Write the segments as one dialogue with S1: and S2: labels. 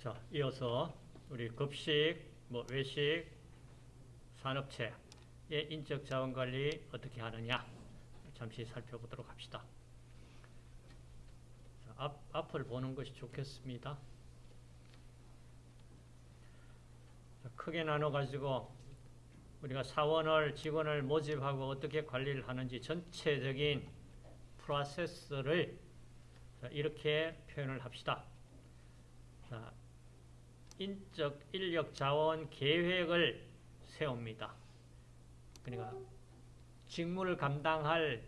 S1: 자, 이어서 우리 급식, 뭐 외식, 산업체의 인적 자원 관리 어떻게 하느냐 잠시 살펴보도록 합시다. 자, 앞, 앞을 보는 것이 좋겠습니다. 자, 크게 나눠 가지고 우리가 사원을 직원을 모집하고 어떻게 관리를 하는지 전체적인 프로세스를 이렇게 표현을 합시다. 자, 인적 인력 자원 계획을 세웁니다. 그러니까 직무를 감당할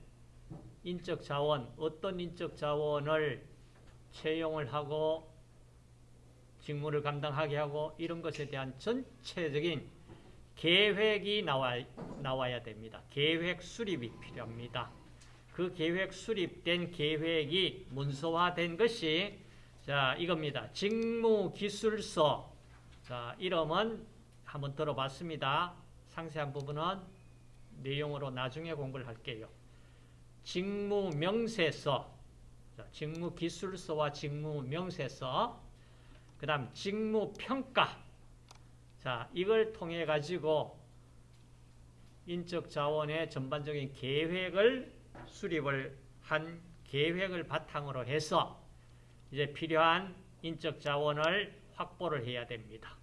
S1: 인적 자원, 어떤 인적 자원을 채용을 하고 직무를 감당하게 하고 이런 것에 대한 전체적인 계획이 나와, 나와야 됩니다. 계획 수립이 필요합니다. 그 계획 수립된 계획이 문서화된 것이 자 이겁니다. 직무기술서 자 이름은 한번 들어봤습니다. 상세한 부분은 내용으로 나중에 공부를 할게요. 직무명세서 자, 직무기술서와 직무명세서 그 다음 직무평가 자 이걸 통해 가지고 인적 자원의 전반적인 계획을 수립을 한 계획을 바탕으로 해서 이제 필요한 인적 자원을 확보를 해야 됩니다.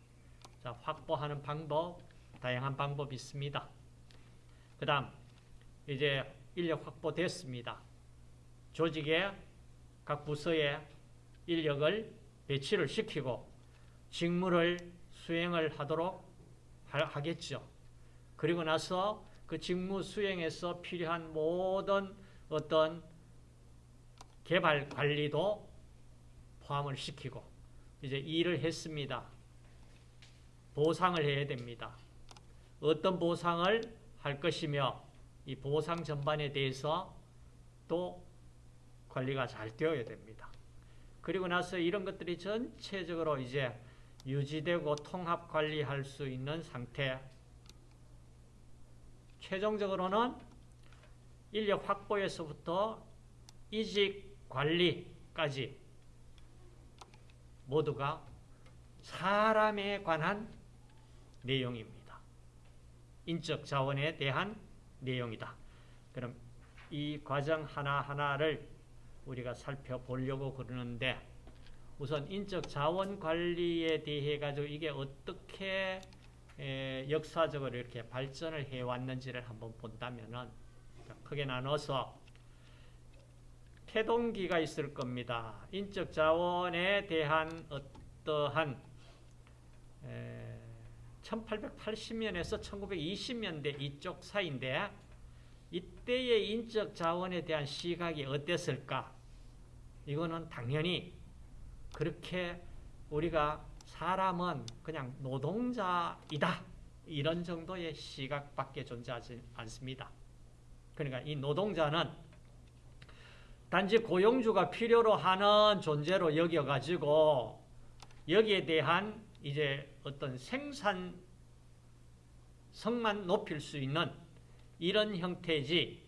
S1: 자, 확보하는 방법, 다양한 방법이 있습니다. 그 다음, 이제 인력 확보됐습니다. 조직의 각 부서에 인력을 배치를 시키고 직무를 수행을 하도록 하겠죠. 그리고 나서 그 직무 수행에서 필요한 모든 어떤 개발 관리도 포함을 시키고 이제 일을 했습니다. 보상을 해야 됩니다. 어떤 보상을 할 것이며 이 보상 전반에 대해서 또 관리가 잘 되어야 됩니다. 그리고 나서 이런 것들이 전체적으로 이제 유지되고 통합 관리할 수 있는 상태 최종적으로는 인력 확보에서부터 이직 관리까지 모두가 사람에 관한 내용입니다. 인적 자원에 대한 내용이다. 그럼 이 과정 하나하나를 우리가 살펴보려고 그러는데 우선 인적 자원 관리에 대해 가지고 이게 어떻게 역사적으로 이렇게 발전을 해왔는지를 한번 본다면은 크게 나눠서 태동기가 있을 겁니다. 인적 자원에 대한 어떠한 1880년에서 1920년대 이쪽 사이인데 이때의 인적 자원에 대한 시각이 어땠을까? 이거는 당연히 그렇게 우리가 사람은 그냥 노동자이다. 이런 정도의 시각밖에 존재하지 않습니다. 그러니까 이 노동자는 단지 고용주가 필요로 하는 존재로 여겨가지고 여기에 대한 이제 어떤 생산성만 높일 수 있는 이런 형태지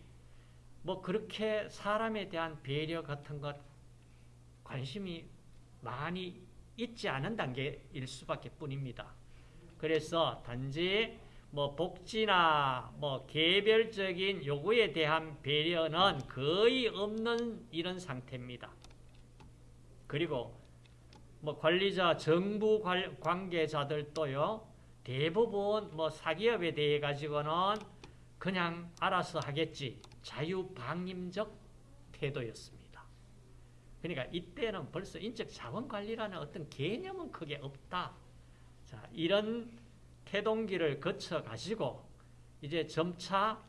S1: 뭐 그렇게 사람에 대한 배려 같은 것 관심이 많이 있지 않은 단계일 수밖에 뿐입니다. 그래서 단지 뭐 복지나 뭐 개별적인 요구에 대한 배려는 거의 없는 이런 상태입니다. 그리고 뭐 관리자, 정부 관계자들도요, 대부분 뭐 사기업에 대해 가지고는 그냥 알아서 하겠지. 자유방임적 태도였습니다. 그러니까 이때는 벌써 인적 자원 관리라는 어떤 개념은 크게 없다. 자, 이런 태동기를 거쳐 가지고 이제 점차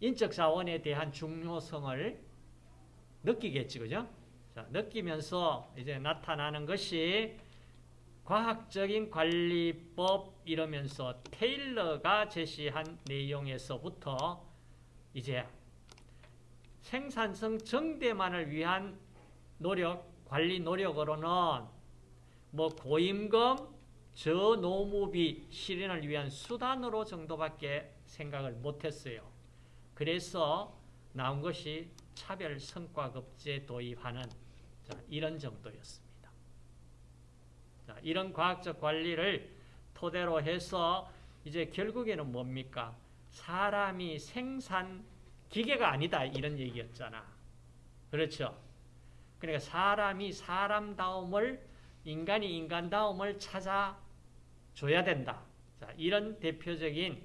S1: 인적 자원에 대한 중요성을 느끼겠지, 그죠? 자, 느끼면서 이제 나타나는 것이 과학적인 관리법 이러면서 테일러가 제시한 내용에서부터 이제 생산성 정대만을 위한 노력, 관리 노력으로는 뭐 고임금, 저 노무비 실현을 위한 수단으로 정도밖에 생각을 못했어요. 그래서 나온 것이 차별 성과급제 도입하는 이런 정도였습니다. 자, 이런 과학적 관리를 토대로 해서 이제 결국에는 뭡니까? 사람이 생산 기계가 아니다 이런 얘기였잖아. 그렇죠? 그러니까 사람이 사람다움을 인간이 인간다움을 찾아 줘야 된다. 자, 이런 대표적인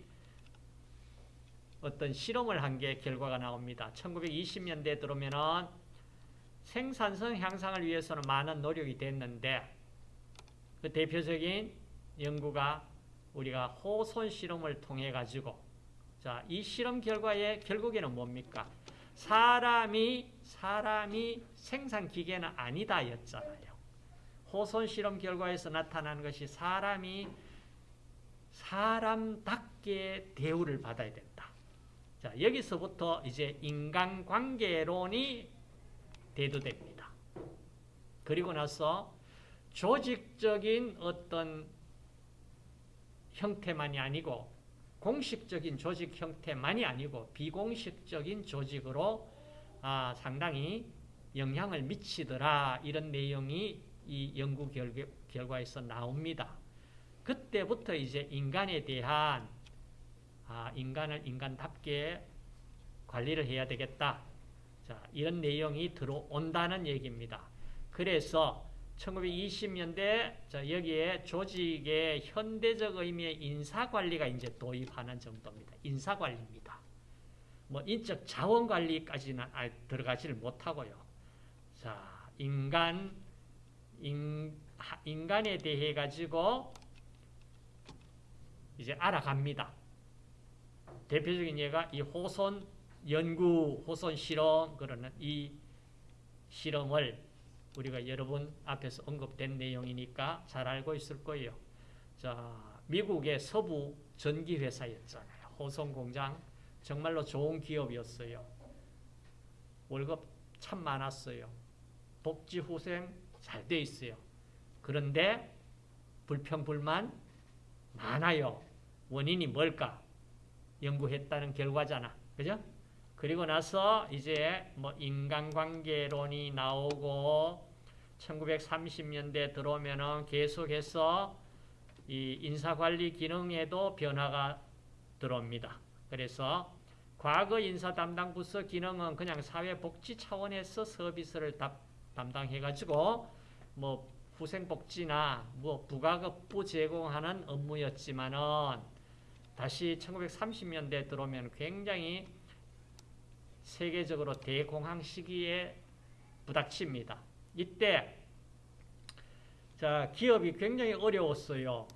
S1: 어떤 실험을 한 게 결과가 나옵니다. 1920년대에 들어오면은 생산성 향상을 위해서는 많은 노력이 됐는데 그 대표적인 연구가 우리가 호손 실험을 통해 가지고 자, 이 실험 결과에 결국에는 뭡니까? 사람이 사람이 생산 기계는 아니다였잖아요. 호손 실험 결과에서 나타나는 것이 사람이 사람답게 대우를 받아야 된다. 자, 여기서부터 이제 인간관계론이 대두됩니다. 그리고 나서 조직적인 어떤 형태만이 아니고 공식적인 조직 형태만이 아니고 비공식적인 조직으로 아, 상당히 영향을 미치더라 이런 내용이 이 연구 결과에서 나옵니다. 그때부터 이제 인간에 대한 아, 인간을 인간답게 관리를 해야 되겠다. 자, 이런 내용이 들어온다는 얘기입니다. 그래서 1920년대 자, 여기에 조직의 현대적 의미의 인사관리가 이제 도입하는 정도입니다. 인사관리입니다. 뭐 인적 자원관리까지는 들어가지를 못하고요. 자, 인간 인, 인간에 대해 가지고 이제 알아갑니다. 대표적인 예가 이 호손 연구, 호손 실험 그러는 이 실험을 우리가 여러분 앞에서 언급된 내용이니까 잘 알고 있을 거예요. 자, 미국의 서부 전기 회사였잖아요. 호손 공장 정말로 좋은 기업이었어요. 월급 참 많았어요. 복지 후생 잘 돼 있어요. 그런데 불평불만 많아요. 원인이 뭘까? 연구했다는 결과잖아. 그죠? 그리고 나서 이제 뭐 인간관계론이 나오고 1930년대 들어오면은 계속해서 이 인사관리 기능에도 변화가 들어옵니다. 그래서 과거 인사 담당 부서 기능은 그냥 사회복지 차원에서 서비스를 담당해가지고 뭐 후생복지나 뭐 부가급부 제공하는 업무였지만은 다시 1930년대 들어오면 굉장히 세계적으로 대공황 시기에 부닥칩니다. 이때 자 기업이 굉장히 어려웠어요.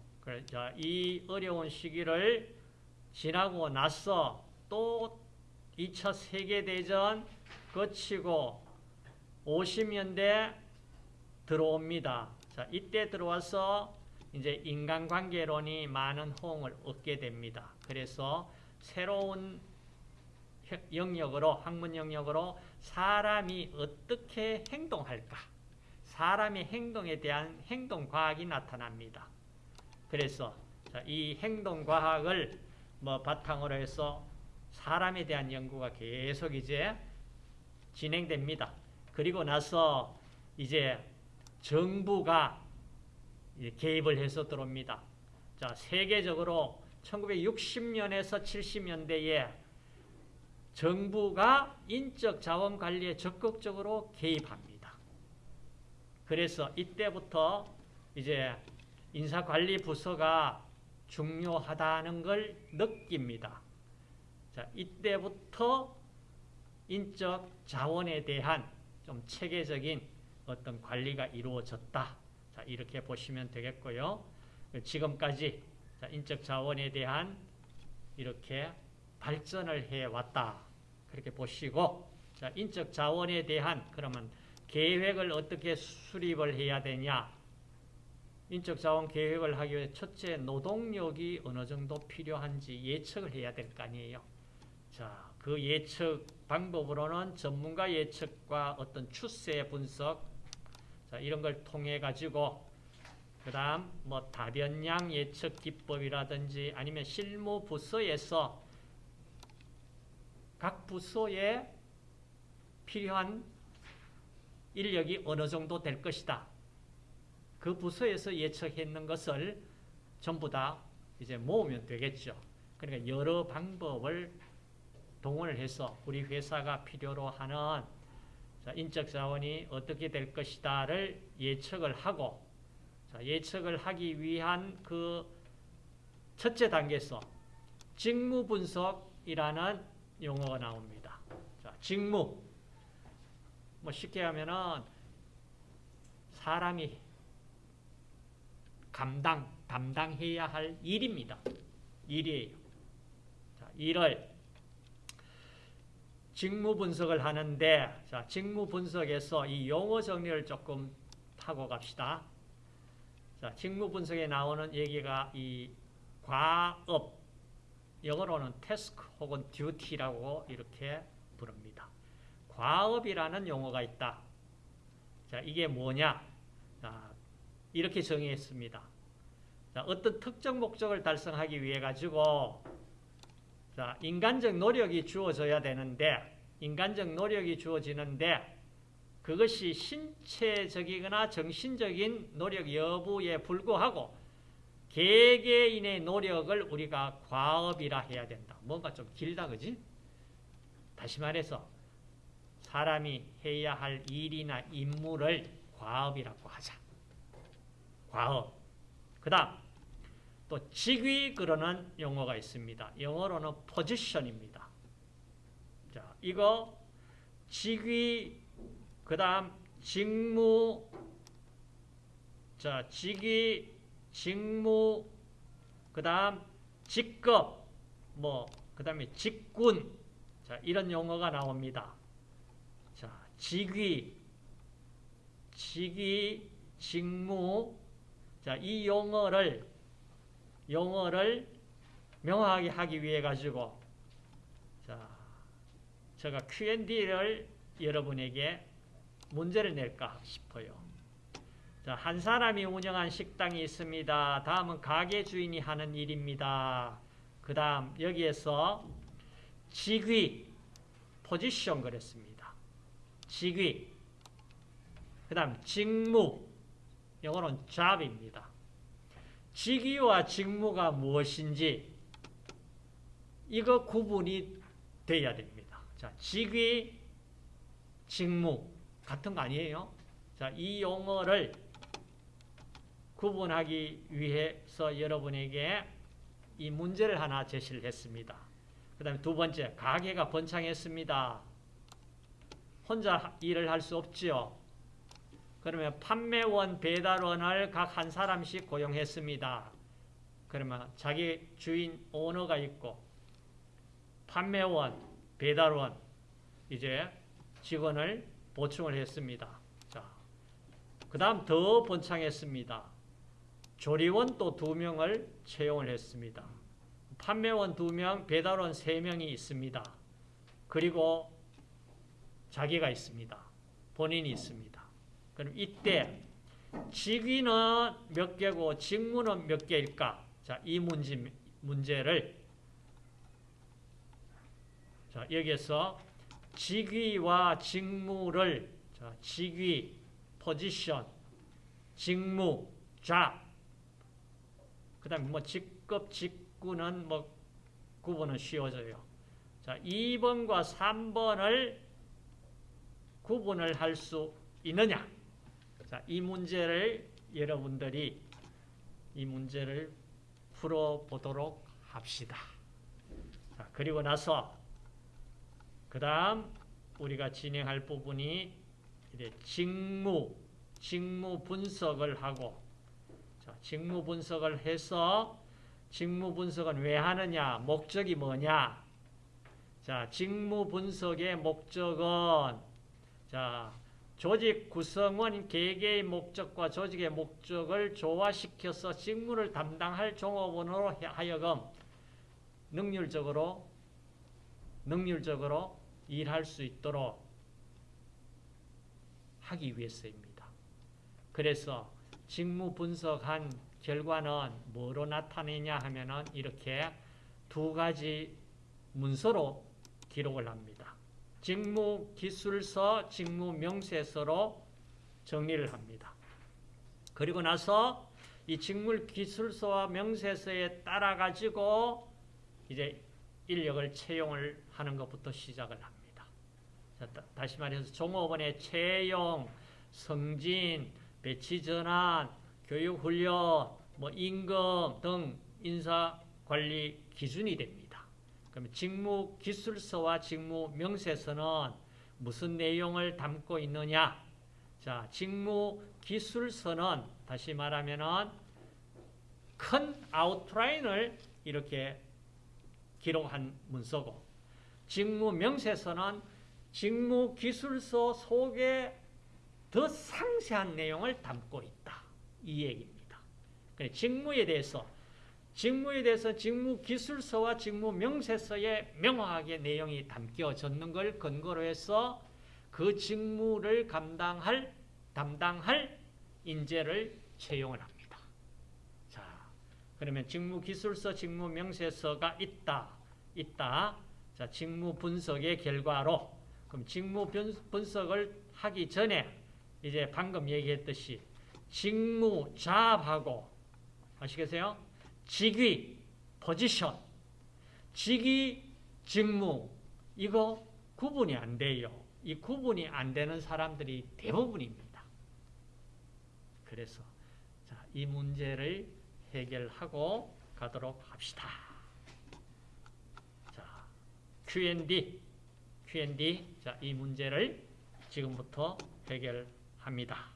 S1: 자, 이 어려운 시기를 지나고 나서 또 2차 세계대전 거치고 50년대 들어옵니다. 자, 이때 들어와서 이제 인간관계론이 많은 호응을 얻게 됩니다. 그래서 새로운 영역으로 학문 영역으로 사람이 어떻게 행동할까? 사람의 행동에 대한 행동 과학이 나타납니다. 그래서 이 행동 과학을 뭐 바탕으로 해서 사람에 대한 연구가 계속 이제 진행됩니다. 그리고 나서 이제 정부가 개입을 해서 들어옵니다. 자, 세계적으로 1960년에서 70년대에 정부가 인적 자원 관리에 적극적으로 개입합니다. 그래서 이때부터 이제 인사관리 부서가 중요하다는 걸 느낍니다. 자, 이때부터 인적 자원에 대한 좀 체계적인 어떤 관리가 이루어졌다. 자, 이렇게 보시면 되겠고요. 지금까지 인적 자원에 대한 이렇게 발전을 해왔다. 그렇게 보시고 자, 인적 자원에 대한 그러면 계획을 어떻게 수립을 해야 되냐 인적 자원 계획을 하기 위해 첫째 노동력이 어느 정도 필요한지 예측을 해야 될 거 아니에요. 자, 그 예측 방법으로는 전문가 예측과 어떤 추세 분석 자, 이런 걸 통해 가지고 그 다음 뭐 다변량 예측 기법이라든지 아니면 실무 부서에서 각 부서에 필요한 인력이 어느 정도 될 것이다. 그 부서에서 예측했는 것을 전부 다 이제 모으면 되겠죠. 그러니까 여러 방법을 동원을 해서 우리 회사가 필요로 하는 자, 인적 자원이 어떻게 될 것이다를 예측을 하고 자, 예측을 하기 위한 그 첫째 단계에서 직무 분석이라는 용어가 나옵니다. 자, 직무. 뭐 쉽게 하면은 사람이 감당, 담당해야 할 일입니다. 일이에요. 자, 일을 직무 분석을 하는데 자, 직무 분석에서 이 용어 정리를 조금 하고 갑시다. 자, 직무 분석에 나오는 얘기가 이 과업 영어로는 task 혹은 duty라고 이렇게 부릅니다. 과업이라는 용어가 있다. 자, 이게 뭐냐? 자, 이렇게 정의했습니다. 자, 어떤 특정 목적을 달성하기 위해 가지고 자, 인간적 노력이 주어져야 되는데 인간적 노력이 주어지는데 그것이 신체적이거나 정신적인 노력 여부에 불구하고 개개인의 노력을 우리가 과업이라 해야 된다. 뭔가 좀 길다, 그지? 다시 말해서 사람이 해야 할 일이나 임무를 과업이라고 하자. 과업. 그 다음 또 직위 그러는 용어가 있습니다. 영어로는 포지션입니다. 자, 이거 직위 그 다음 직무 자, 직위 직무 그 다음 직급 뭐 그 다음에 직군 자, 이런 용어가 나옵니다. 자, 직위 직위 직무 자, 이 용어를 용어를 명확하게 하기 위해 가지고 자, 제가 Q&A를 여러분에게 문제를 낼까 싶어요. 자, 한 사람이 운영한 식당이 있습니다. 다음은 가게 주인이 하는 일입니다. 그 다음 여기에서 직위, 포지션 그랬습니다. 직위, 그 다음 직무, 영어로는 job입니다. 직위와 직무가 무엇인지 이거 구분이 돼야 됩니다. 자, 직위, 직무 같은 거 아니에요? 자, 이 용어를 구분하기 위해서 여러분에게 이 문제를 하나 제시를 했습니다. 그 다음에 두 번째, 가게가 번창했습니다. 혼자 일을 할 수 없지요. 그러면 판매원, 배달원을 각 한 사람씩 고용했습니다. 그러면 자기 주인, 오너가 있고 판매원, 배달원, 이제 직원을 보충을 했습니다. 자, 그 다음 더 번창했습니다. 조리원 또 두 명을 채용을 했습니다. 판매원 두 명, 배달원 세 명이 있습니다. 그리고 자기가 있습니다. 본인이 있습니다. 그럼 이때 직위는 몇 개고 직무는 몇 개일까? 자, 이 문제, 문제를 자, 여기에서 직위와 직무를 자, 직위, 포지션, 직무, 잡, 그 다음에 뭐 직급, 직구는 뭐 구분은 쉬워져요. 자, 2번과 3번을 구분을 할 수 있느냐? 자, 이 문제를 여러분들이 이 문제를 풀어보도록 합시다. 자, 그리고 나서 그 다음 우리가 진행할 부분이 이제 직무, 직무 분석을 하고 자, 직무 분석을 해서 직무 분석은 왜 하느냐? 목적이 뭐냐? 자, 직무 분석의 목적은 자, 조직 구성원 개개의 목적과 조직의 목적을 조화시켜서 직무를 담당할 종업원으로 하여금 능률적으로 능률적으로 일할 수 있도록 하기 위해서입니다. 그래서 직무 분석한 결과는 뭐로 나타내냐 하면은 이렇게 두 가지 문서로 기록을 합니다. 직무 기술서, 직무 명세서로 정리를 합니다. 그리고 나서 이 직물 기술서와 명세서에 따라 가지고 이제 인력을 채용을 하는 것부터 시작을 합니다. 자, 다, 시 말해서 종업원의 채용, 승진, 배치 전환, 교육 훈련, 뭐 임금 등 인사 관리 기준이 됩니다. 그러면 직무 기술서와 직무 명세서는 무슨 내용을 담고 있느냐? 자, 직무 기술서는 다시 말하면은 큰 아웃라인을 이렇게 기록한 문서고 직무 명세서는 직무 기술서 속에 더 상세한 내용을 담고 있다. 이 얘기입니다. 직무에 대해서 직무에 대해서 직무 기술서와 직무 명세서에 명확하게 내용이 담겨졌는 걸 근거로 해서 그 직무를 감당할 담당할 인재를 채용을 합니다. 자, 그러면 직무 기술서, 직무 명세서가 있다. 있다. 자, 직무 분석의 결과로 그럼 직무 분석을 하기 전에 이제 방금 얘기했듯이 직무 잡하고 아시겠어요? 직위 포지션 직위 직무 이거 구분이 안 돼요. 이 구분이 안 되는 사람들이 대부분입니다. 그래서 자, 이 문제를 해결하고 가도록 합시다. 자, Q&D Q&D 자, 이 문제를 지금부터 해결합니다.